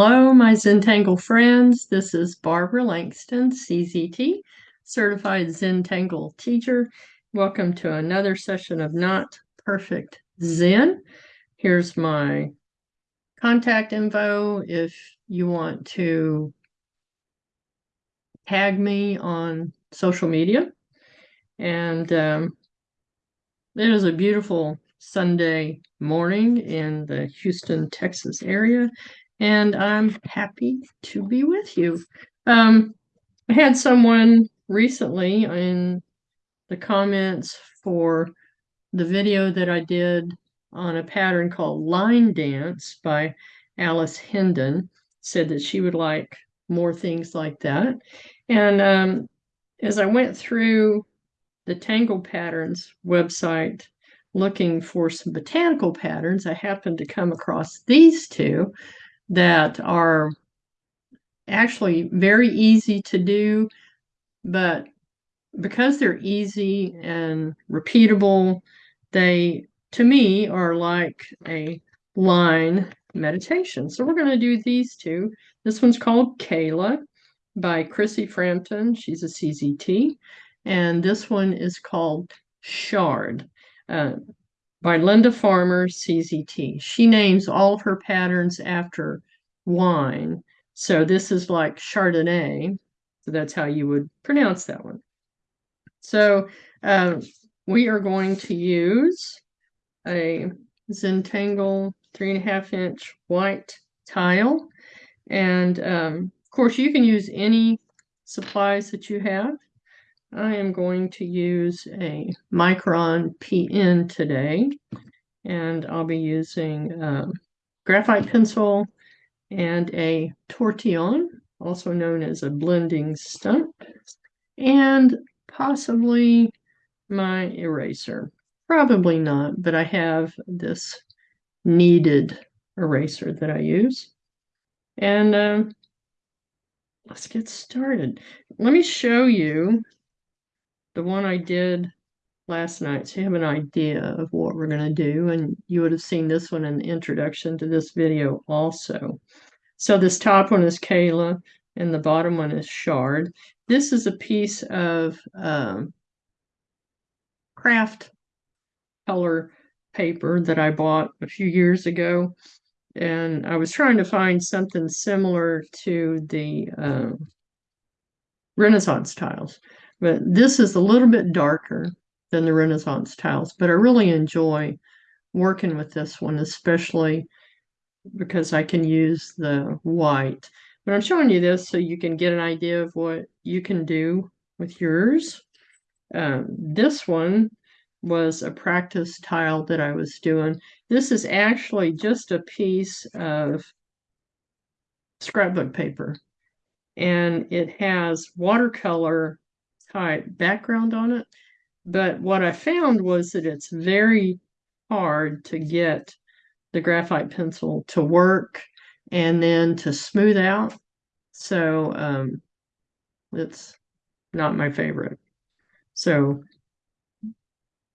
Hello, my Zentangle friends. This is Barbara Langston, CZT, Certified Zentangle Teacher. Welcome to another session of Not Perfect Zen. Here's my contact info if you want to tag me on social media. And um, it is a beautiful Sunday morning in the Houston, Texas area and I'm happy to be with you. Um, I had someone recently in the comments for the video that I did on a pattern called Line Dance by Alice Hendon said that she would like more things like that. And um, as I went through the Tangle Patterns website looking for some botanical patterns, I happened to come across these two that are actually very easy to do, but because they're easy and repeatable, they, to me, are like a line meditation. So we're going to do these two. This one's called Cayla by Chrissy Frampton. She's a CZT. And this one is called Chard. Uh, by Linda Farmer, CZT. She names all of her patterns after wine. So this is like Chardonnay. So that's how you would pronounce that one. So uh, we are going to use a Zentangle three and a half inch white tile. And um, of course, you can use any supplies that you have. I am going to use a Micron PN today, and I'll be using um, graphite pencil and a tortillon, also known as a blending stump, and possibly my eraser. Probably not, but I have this kneaded eraser that I use. And um, let's get started. Let me show you the one I did last night, so you have an idea of what we're going to do, and you would have seen this one in the introduction to this video also. So this top one is Cayla, and the bottom one is Chard. This is a piece of um, craft color paper that I bought a few years ago, and I was trying to find something similar to the uh, Renaissance tiles. But this is a little bit darker than the Renaissance tiles, but I really enjoy working with this one, especially because I can use the white. But I'm showing you this so you can get an idea of what you can do with yours. Um, this one was a practice tile that I was doing. This is actually just a piece of scrapbook paper and it has watercolor type background on it. But what I found was that it's very hard to get the graphite pencil to work and then to smooth out. So um, it's not my favorite. So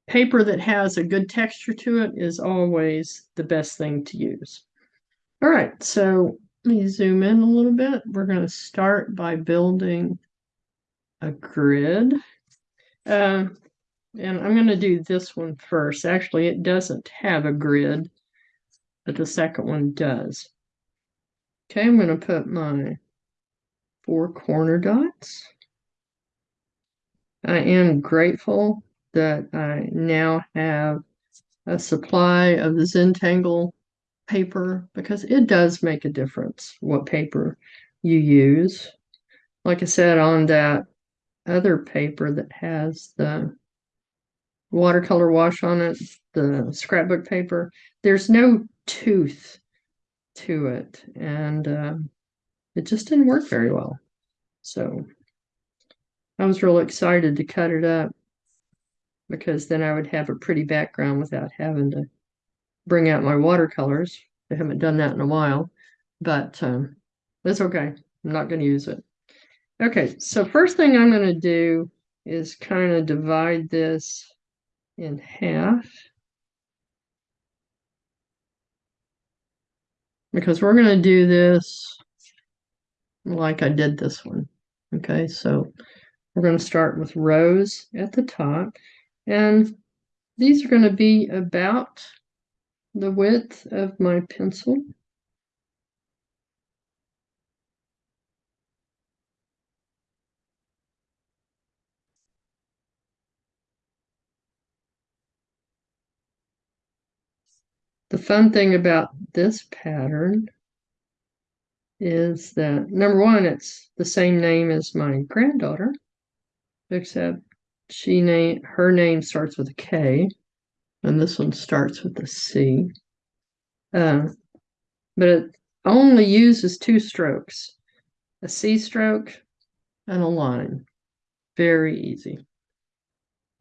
paper that has a good texture to it is always the best thing to use. All right, so let me zoom in a little bit. We're going to start by building a grid. Uh, and I'm going to do this one first. Actually, it doesn't have a grid, but the second one does. Okay, I'm going to put my four corner dots. I am grateful that I now have a supply of the Zentangle paper because it does make a difference what paper you use. Like I said, on that other paper that has the watercolor wash on it, the scrapbook paper, there's no tooth to it. And uh, it just didn't work very well. So I was real excited to cut it up because then I would have a pretty background without having to bring out my watercolors. I haven't done that in a while, but um, it's okay. I'm not going to use it. Okay, so first thing I'm going to do is kind of divide this in half. because we're going to do this like I did this one. Okay, so we're going to start with rows at the top and these are going to be about the width of my pencil. Fun thing about this pattern is that number one, it's the same name as my granddaughter, except she name her name starts with a K, and this one starts with a C. Uh, but it only uses two strokes, a C stroke and a line. Very easy.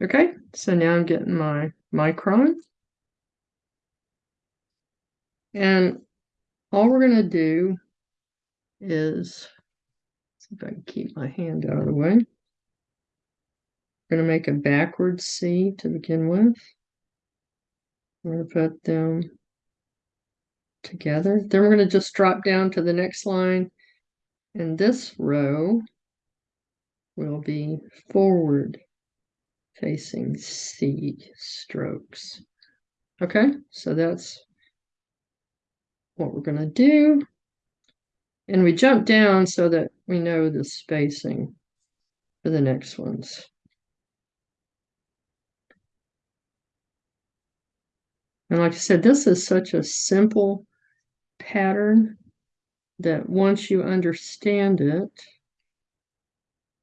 Okay, so now I'm getting my micron. And all we're going to do is, see if I can keep my hand out of the way. We're going to make a backward C to begin with. We're going to put them together. Then we're going to just drop down to the next line. And this row will be forward facing C strokes. Okay, so that's what we're going to do. And we jump down so that we know the spacing for the next ones. And like I said, this is such a simple pattern that once you understand it,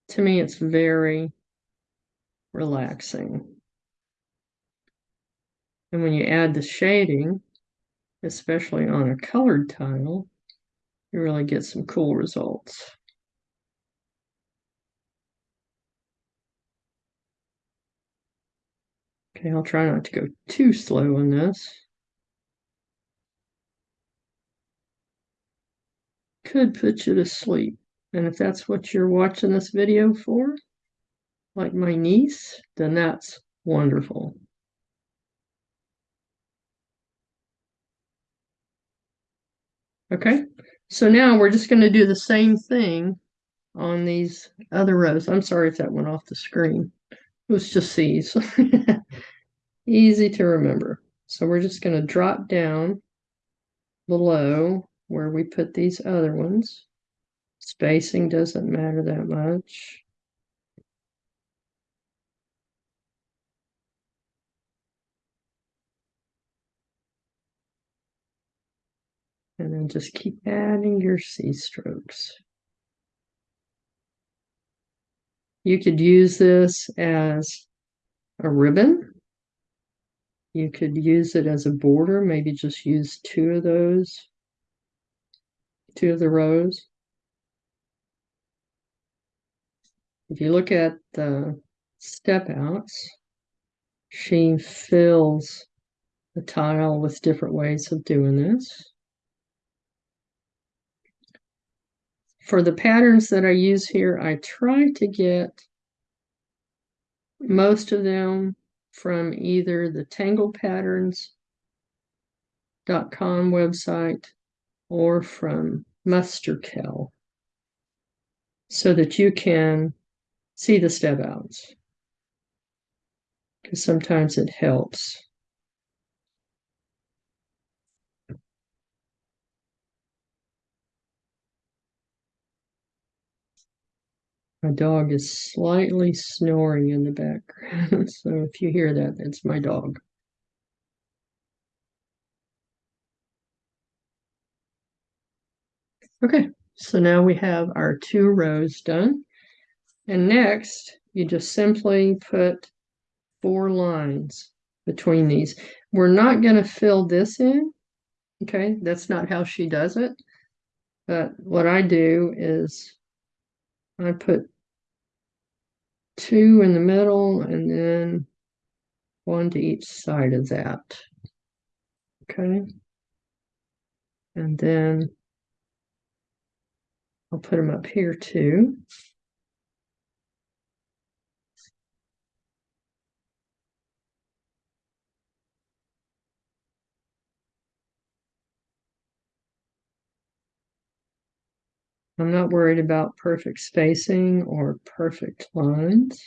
to me, it's very relaxing. And when you add the shading, especially on a colored tile, you really get some cool results. Okay, I'll try not to go too slow on this. Could put you to sleep. And if that's what you're watching this video for, like my niece, then that's wonderful. Okay, so now we're just going to do the same thing on these other rows. I'm sorry if that went off the screen. It was just C's. Easy to remember. So we're just going to drop down below where we put these other ones. Spacing doesn't matter that much. And then just keep adding your C strokes. You could use this as a ribbon. You could use it as a border, maybe just use two of those, two of the rows. If you look at the step outs, she fills the tile with different ways of doing this. For the patterns that I use here, I try to get most of them from either the tanglepatterns.com website or from Musterkiste so that you can see the step outs because sometimes it helps. My dog is slightly snoring in the background. so if you hear that, it's my dog. Okay, so now we have our two rows done. And next, you just simply put four lines between these. We're not going to fill this in. Okay, that's not how she does it. But what I do is I put two in the middle and then one to each side of that. Okay. And then I'll put them up here too. I'm not worried about perfect spacing or perfect lines.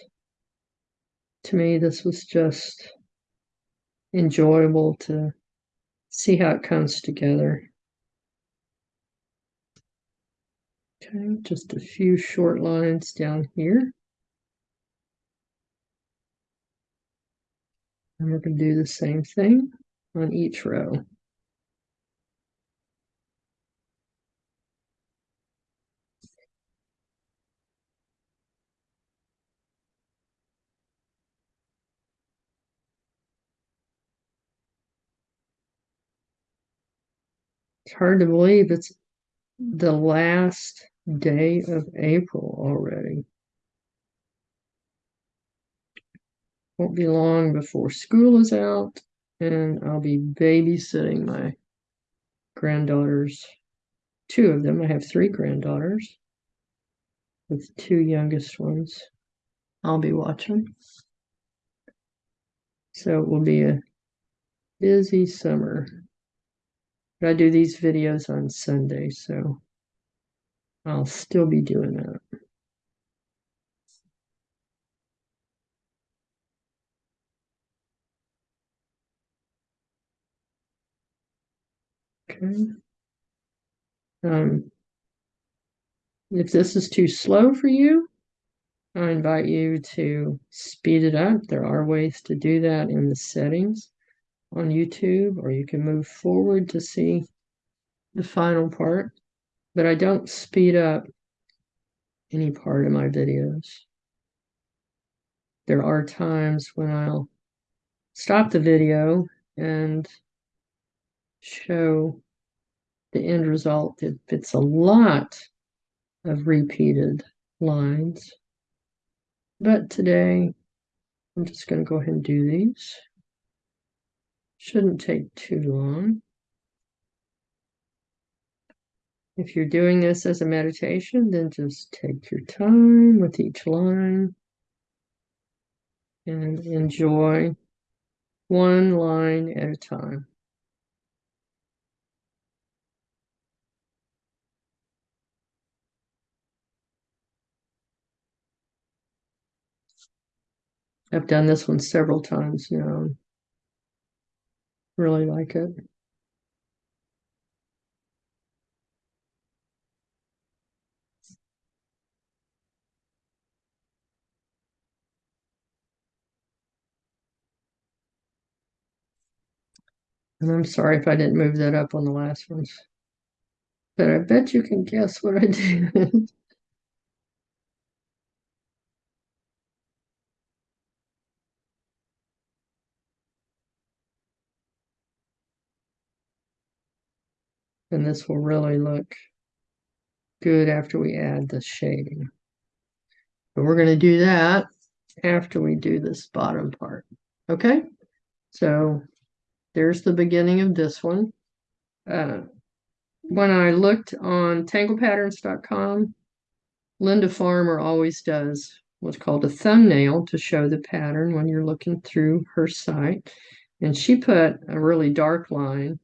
To me, this was just enjoyable to see how it comes together. Okay, just a few short lines down here. And we're going to do the same thing on each row. It's hard to believe it's the last day of April already. Won't be long before school is out and I'll be babysitting my granddaughters, two of them. I have three granddaughters with two youngest ones. I'll be watching. So it will be a busy summer. But I do these videos on Sunday, so I'll still be doing that. Okay. Um, if this is too slow for you, I invite you to speed it up. There are ways to do that in the settings on YouTube, or you can move forward to see the final part. But I don't speed up any part of my videos. There are times when I'll stop the video and show the end result if it's a lot of repeated lines. But today, I'm just going to go ahead and do these. Shouldn't take too long. If you're doing this as a meditation, then just take your time with each line and enjoy one line at a time. I've done this one several times now. Really like it. And I'm sorry if I didn't move that up on the last ones. But I bet you can guess what I did. And this will really look good after we add the shading. But we're going to do that after we do this bottom part. Okay, so there's the beginning of this one. Uh, when I looked on tanglepatterns.com, Linda Farmer always does what's called a thumbnail to show the pattern when you're looking through her site. And she put a really dark line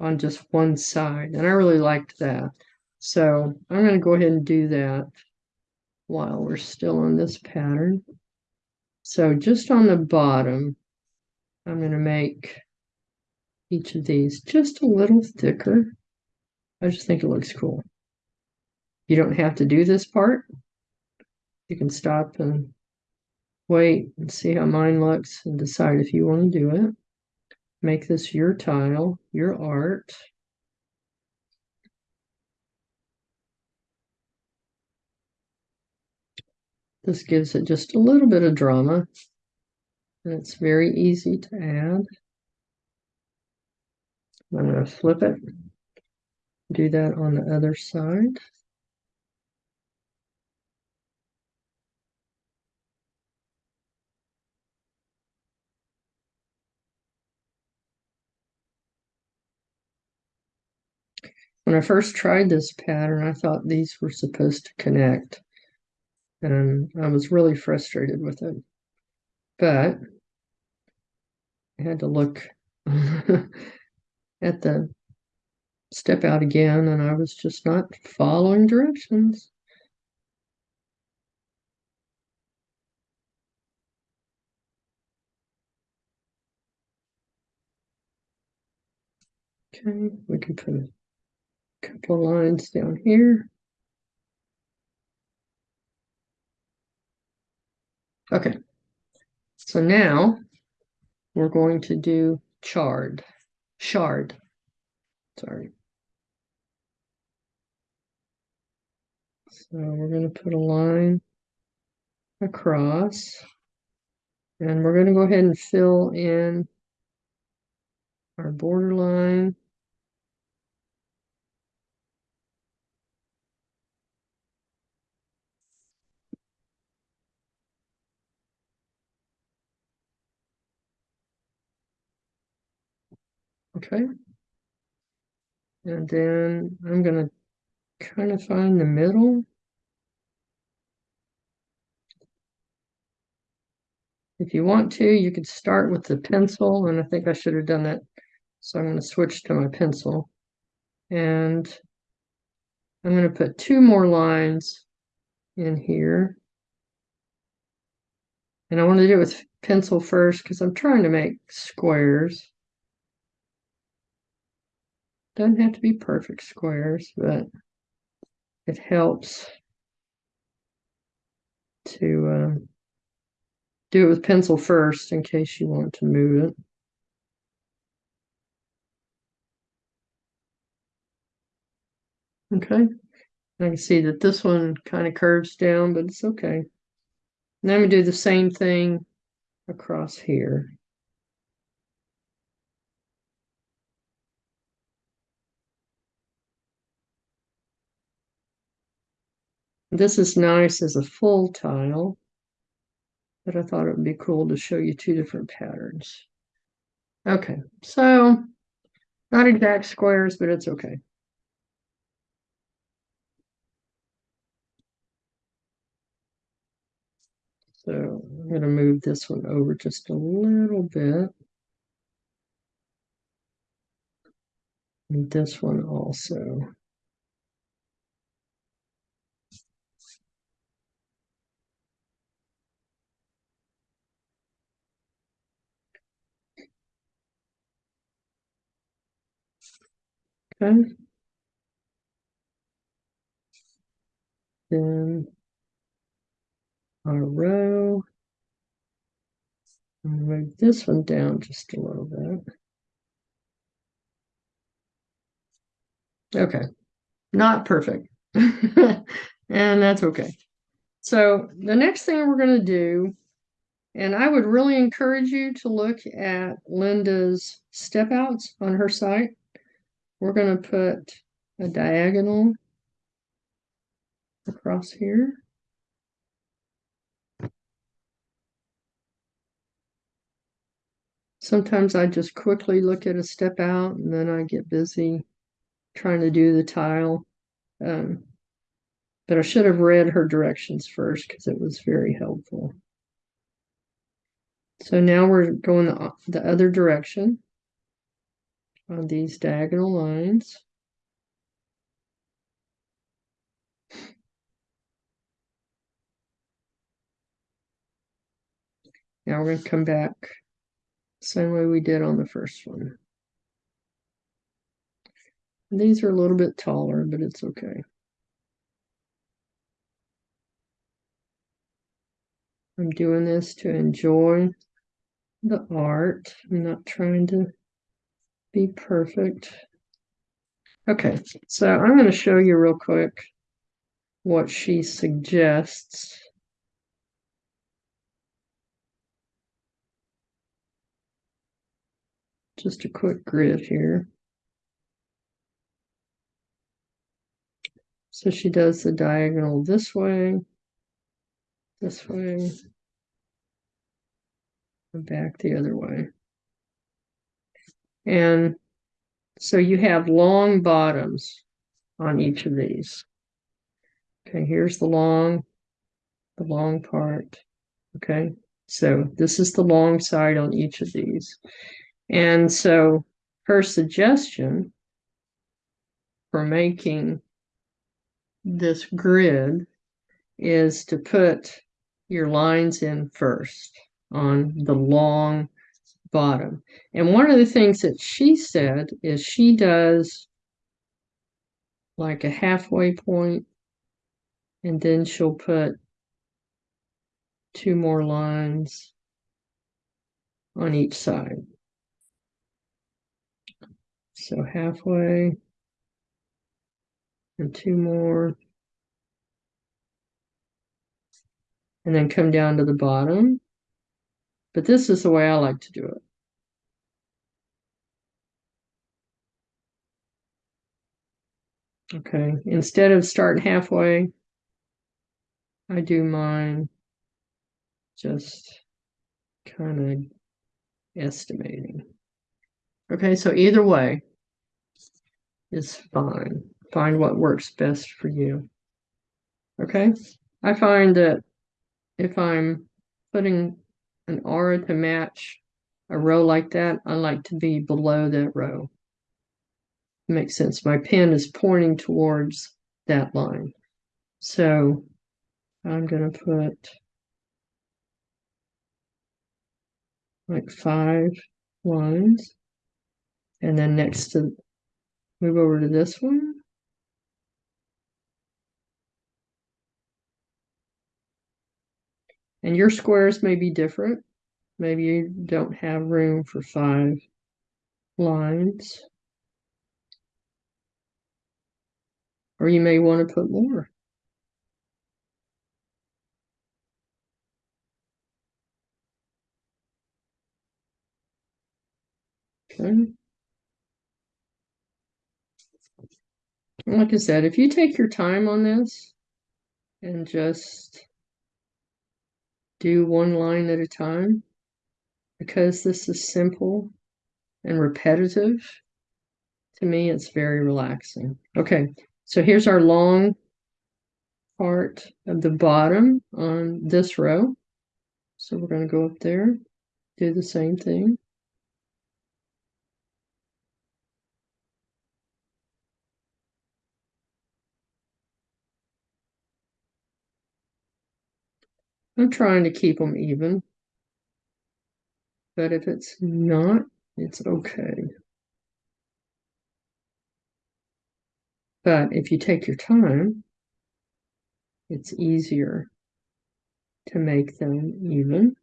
on just one side. And I really liked that. So I'm going to go ahead and do that while we're still on this pattern. So just on the bottom, I'm going to make each of these just a little thicker. I just think it looks cool. You don't have to do this part. You can stop and wait and see how mine looks and decide if you want to do it. Make this your tile, your art. This gives it just a little bit of drama. And it's very easy to add. I'm going to flip it. Do that on the other side. When I first tried this pattern, I thought these were supposed to connect. And I was really frustrated with it. But I had to look at the step out again and I was just not following directions. Okay, we can put a couple lines down here. Okay, so now we're going to do chard, shard, sorry. So we're going to put a line across. And we're going to go ahead and fill in our border Okay. And then I'm going to kind of find the middle. If you want to, you could start with the pencil, and I think I should have done that. So I'm going to switch to my pencil. And I'm going to put two more lines in here. And I want to do it with pencil first because I'm trying to make squares. Doesn't have to be perfect squares, but it helps to um, do it with pencil first in case you want to move it. Okay, I can see that this one kind of curves down, but it's okay. Now I'm going to do the same thing across here. This is nice as a full tile, but I thought it would be cool to show you two different patterns. Okay, so not exact squares, but it's okay. So I'm going to move this one over just a little bit. And this one also. Okay. Then our row. I'll move this one down just a little bit. Okay, not perfect. and that's okay. So the next thing we're going to do, and I would really encourage you to look at Linda's step outs on her site. We're going to put a diagonal across here. Sometimes I just quickly look at a step out and then I get busy trying to do the tile. Um, but I should have read her directions first because it was very helpful. So now we're going the, the other direction on these diagonal lines. Now we're going to come back same way we did on the first one. These are a little bit taller, but it's okay. I'm doing this to enjoy the art. I'm not trying to be perfect. Okay, so I'm going to show you real quick what she suggests. Just a quick grid here. So she does the diagonal this way, this way, and back the other way. And so you have long bottoms on each of these. Okay, here's the long, the long part. Okay, so this is the long side on each of these. And so her suggestion for making this grid is to put your lines in first on the long bottom. And one of the things that she said is she does like a halfway point and then she'll put two more lines on each side. So halfway and two more. And then come down to the bottom. But this is the way I like to do it. Okay, instead of starting halfway, I do mine just kind of estimating. Okay, so either way is fine. Find what works best for you. Okay, I find that if I'm putting an aura to match a row like that, I like to be below that row. Makes sense. My pen is pointing towards that line. So I'm going to put like five lines. And then next to, move over to this one. And your squares may be different. Maybe you don't have room for five lines. Or you may want to put more. Okay. Like I said, if you take your time on this and just do one line at a time, because this is simple and repetitive, to me, it's very relaxing. Okay, so here's our long part of the bottom on this row. So we're going to go up there, do the same thing. I'm trying to keep them even. But if it's not, it's okay. But if you take your time, it's easier to make them even.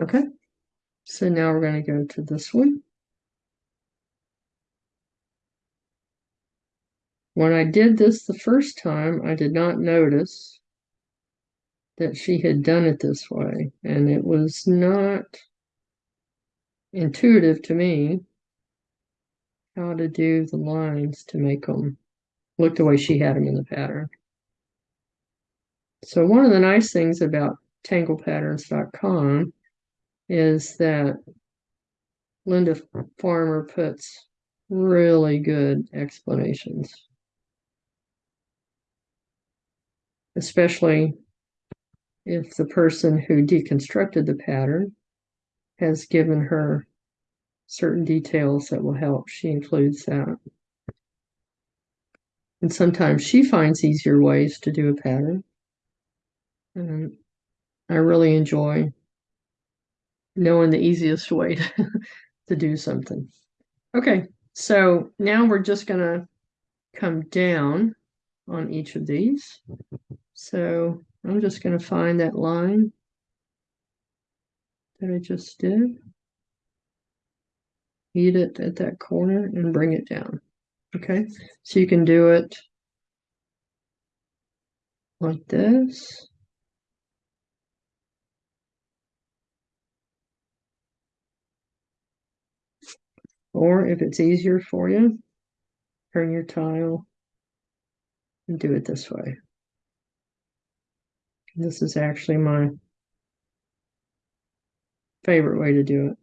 Okay, so now we're going to go to this one. When I did this the first time, I did not notice that she had done it this way, and it was not intuitive to me how to do the lines to make them look the way she had them in the pattern. So one of the nice things about tanglepatterns.com is that Linda Farmer puts really good explanations. Especially if the person who deconstructed the pattern has given her certain details that will help. She includes that. And sometimes she finds easier ways to do a pattern. And I really enjoy knowing the easiest way to, to do something. Okay, so now we're just going to come down on each of these. So I'm just going to find that line that I just did. Eat it at that corner and bring it down. Okay, so you can do it like this. Or if it's easier for you, turn your tile and do it this way. This is actually my favorite way to do it.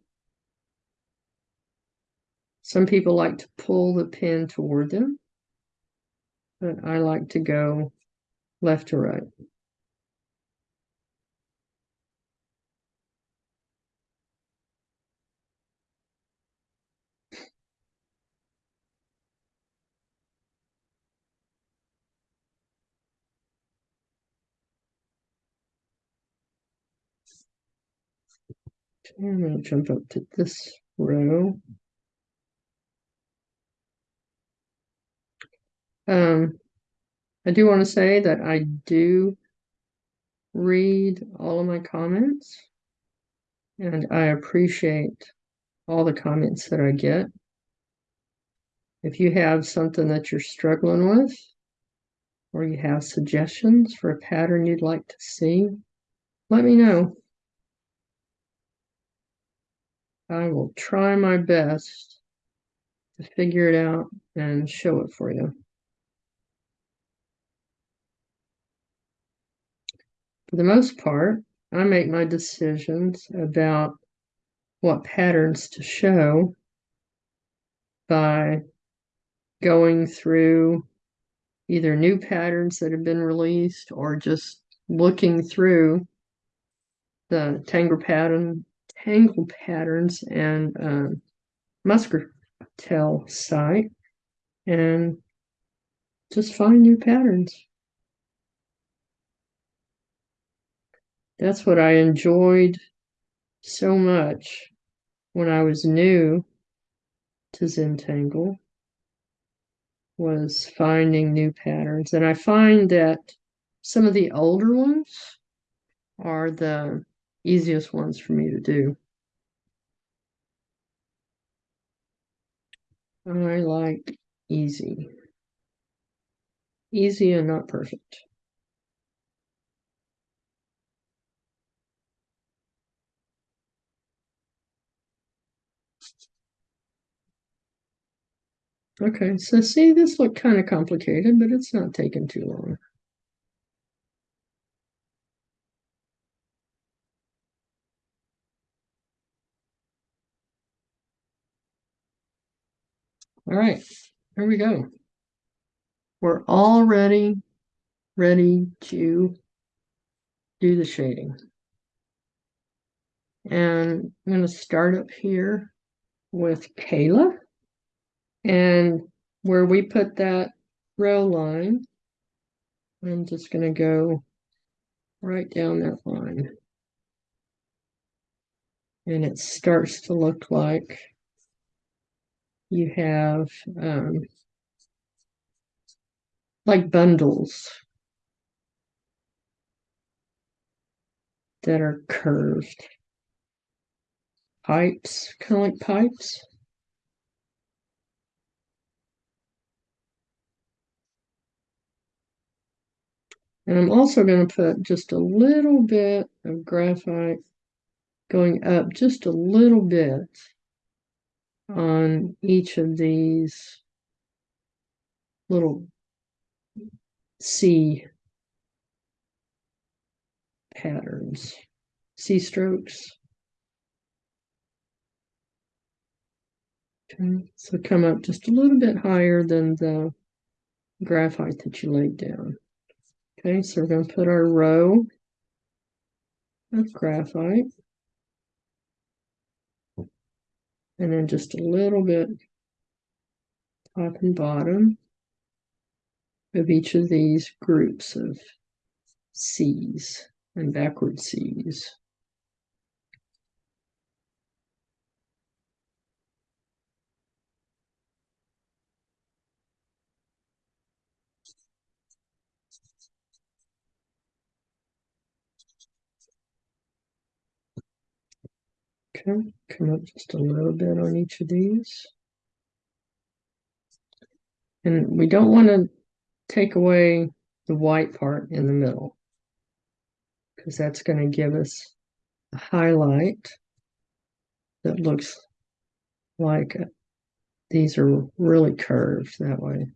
Some people like to pull the pin toward them, but I like to go left to right. I'm going to jump up to this row. Um, I do want to say that I do read all of my comments and I appreciate all the comments that I get. If you have something that you're struggling with or you have suggestions for a pattern you'd like to see, let me know. I will try my best to figure it out and show it for you. For the most part, I make my decisions about what patterns to show by going through either new patterns that have been released or just looking through the tangle pattern tangle patterns and um, Musterkiste site and just find new patterns. That's what I enjoyed so much when I was new to Zentangle was finding new patterns. And I find that some of the older ones are the easiest ones for me to do. I like easy. Easy and not perfect. Okay, so see, this looked kind of complicated, but it's not taking too long. All right, here we go. We're already ready to do the shading. And I'm going to start up here with Cayla. And where we put that row line, I'm just going to go right down that line. And it starts to look like you have um, like bundles that are curved. Pipes, kind of like pipes. And I'm also going to put just a little bit of graphite going up just a little bit on each of these little C patterns, C strokes. Okay, so come up just a little bit higher than the graphite that you laid down. Okay, so we're going to put our row of graphite. And then just a little bit top and bottom of each of these groups of C's and backward C's. Okay, come up just a little bit on each of these. And we don't want to take away the white part in the middle because that's going to give us a highlight that looks like these are really curved that way.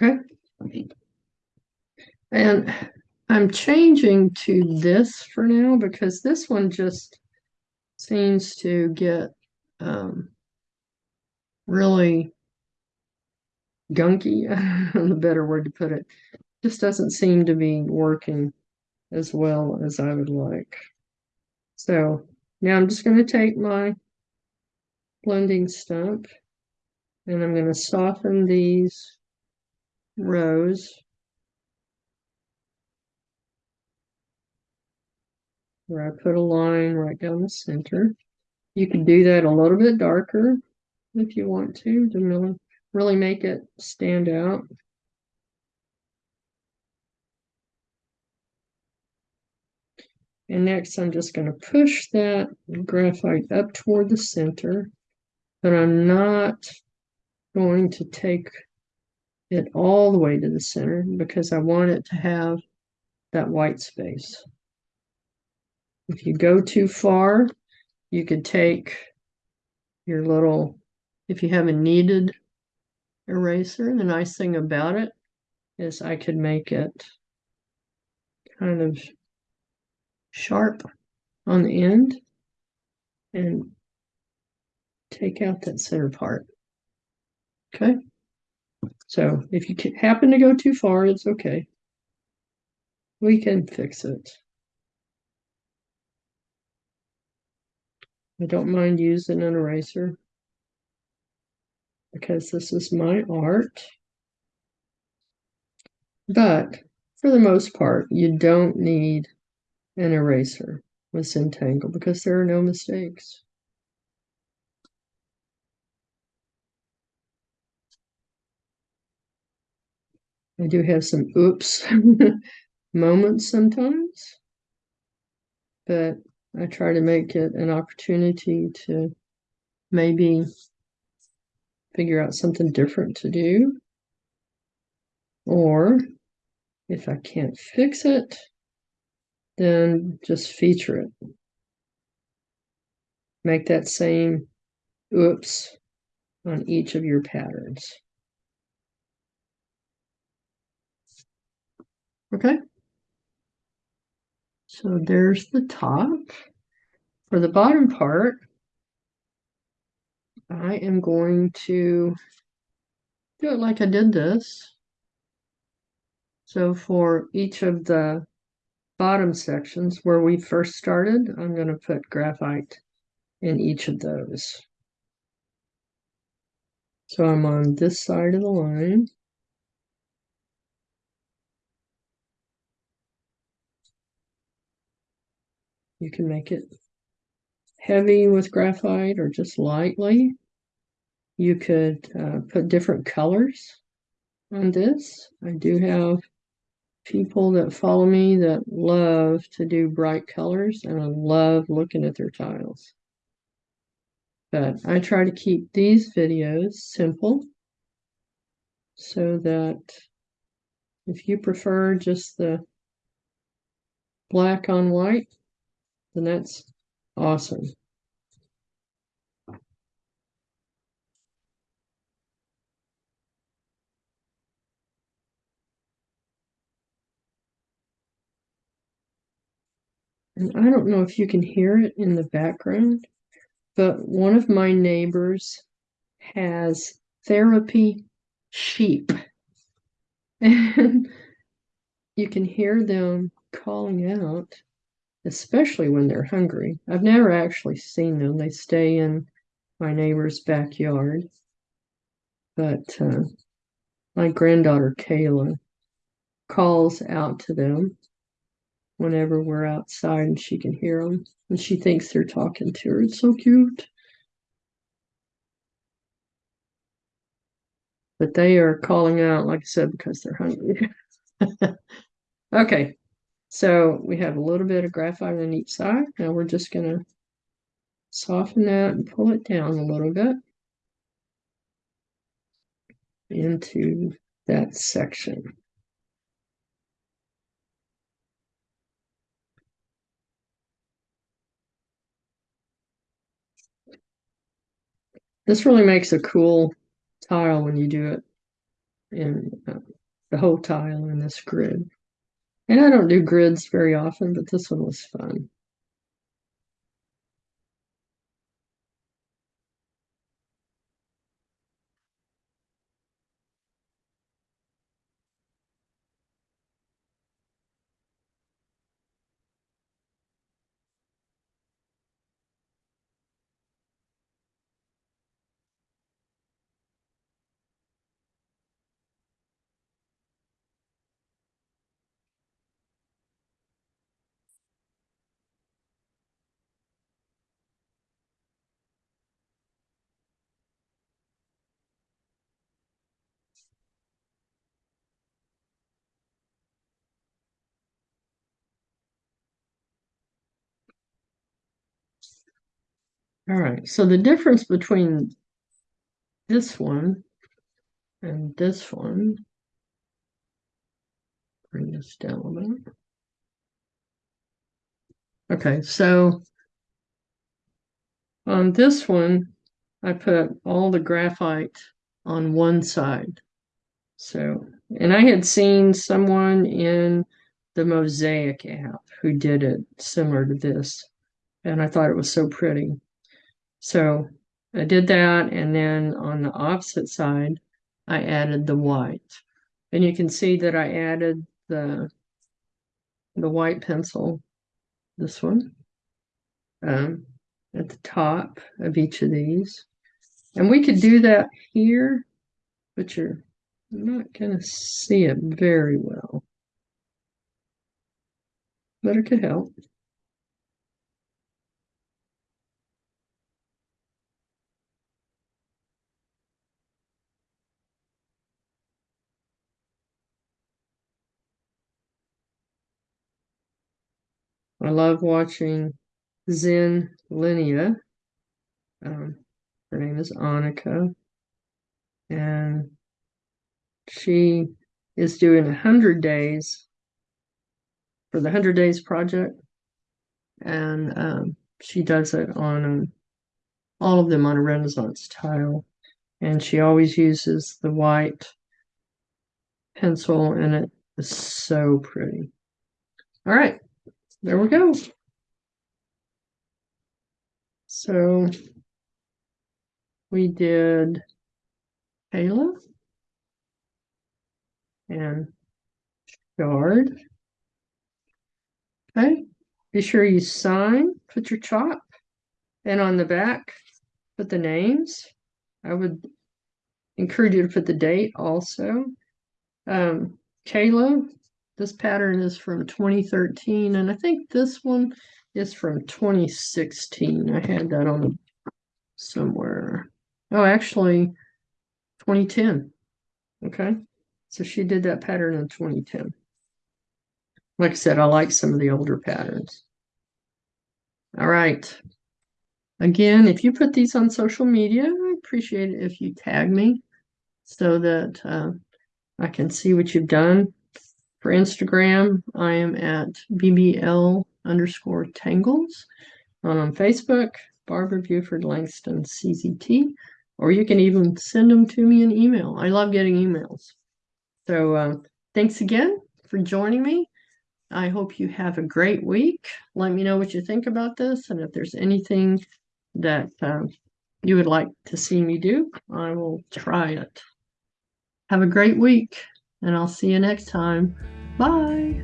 Okay. And I'm changing to this for now because this one just seems to get um, really gunky, the better word to put it. Just doesn't seem to be working as well as I would like. So now I'm just going to take my blending stump and I'm going to soften these rows where I put a line right down the center. You can do that a little bit darker if you want to, to really, really make it stand out. And next I'm just going to push that graphite up toward the center, but I'm not going to take it all the way to the center because I want it to have that white space. If you go too far, you could take your little, if you have a kneaded eraser, the nice thing about it is I could make it kind of sharp on the end and take out that center part. Okay. So if you happen to go too far, it's okay. We can fix it. I don't mind using an eraser because this is my art. But for the most part, you don't need an eraser with Zentangle because there are no mistakes. I do have some oops moments sometimes, but I try to make it an opportunity to maybe figure out something different to do. Or if I can't fix it, then just feature it. Make that same oops on each of your patterns. Okay. So there's the top. For the bottom part, I am going to do it like I did this. So for each of the bottom sections where we first started, I'm going to put graphite in each of those. So I'm on this side of the line. You can make it heavy with graphite or just lightly. You could uh, put different colors on this. I do have people that follow me that love to do bright colors and I love looking at their tiles. But I try to keep these videos simple so that if you prefer just the black on white, then that's awesome. And I don't know if you can hear it in the background, but one of my neighbors has therapy sheep. And you can hear them calling out especially when they're hungry. I've never actually seen them. They stay in my neighbor's backyard. But uh, my granddaughter Kayla calls out to them whenever we're outside and she can hear them. And she thinks they're talking to her. It's so cute. But they are calling out, like I said, because they're hungry. okay, so we have a little bit of graphite on each side. Now we're just going to soften that and pull it down a little bit into that section. This really makes a cool tile when you do it in uh, the whole tile in this grid. And I don't do grids very often, but this one was fun. All right, so the difference between this one and this one, bring this down a bit. Okay, so on this one, I put all the graphite on one side. So, and I had seen someone in the Mosaic app who did it similar to this, and I thought it was so pretty. So I did that, and then on the opposite side, I added the white. And you can see that I added the the white pencil, this one, um, at the top of each of these. And we could do that here, but you're not going to see it very well. But it could help. I love watching Zen Linnea. Um, her name is Annika. And she is doing a hundred days for the hundred days project. And um, she does it on um, all of them on a Renaissance tile. And she always uses the white pencil and it is so pretty. All right, there we go. So we did Cayla and Chard. Okay, be sure you sign, put your chop, and on the back, put the names. I would encourage you to put the date also. Um, Cayla, this pattern is from 2013, and I think this one is from 2016. I had that on somewhere. Oh, actually, 2010. Okay, so she did that pattern in 2010. Like I said, I like some of the older patterns. All right. Again, if you put these on social media, I appreciate it if you tag me so that uh, I can see what you've done. For Instagram, I am at BBL underscore tangles. On Facebook, Barbara Buford Langston CZT, or you can even send them to me in email. I love getting emails. So uh, thanks again for joining me. I hope you have a great week. Let me know what you think about this, and if there's anything that um, you would like to see me do, I will try it. Have a great week, and I'll see you next time. Bye.